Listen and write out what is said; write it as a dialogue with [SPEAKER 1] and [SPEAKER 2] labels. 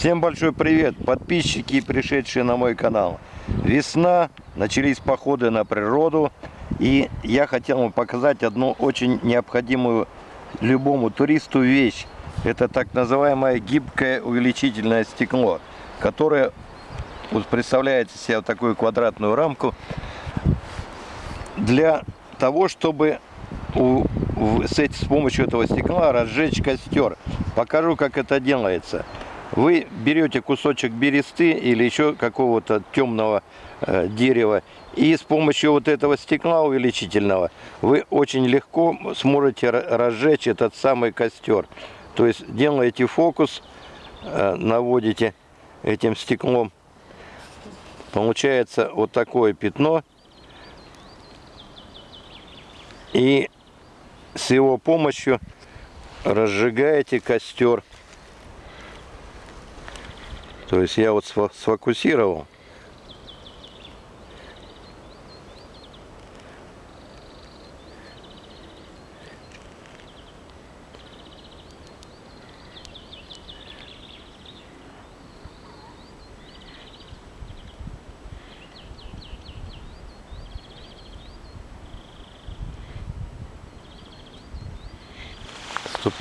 [SPEAKER 1] Всем большой привет, подписчики пришедшие на мой канал. Весна, начались походы на природу, и я хотел вам показать одну очень необходимую любому туристу вещь. Это так называемое гибкое увеличительное стекло, которое вот представляете себе вот такую квадратную рамку для того, чтобы у, в, с, с помощью этого стекла разжечь костер. Покажу, как это делается. Вы берете кусочек бересты или еще какого-то темного э, дерева и с помощью вот этого стекла увеличительного вы очень легко сможете разжечь этот самый костер. То есть делаете фокус, э, наводите этим стеклом, получается вот такое пятно. И с его помощью разжигаете костер. То есть я вот сфокусировал. Стоп.